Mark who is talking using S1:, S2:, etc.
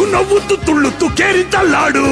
S1: ಉಣ್ಣವು ತುಳ್ಳುತ್ತು ಕೇರಿತ laddu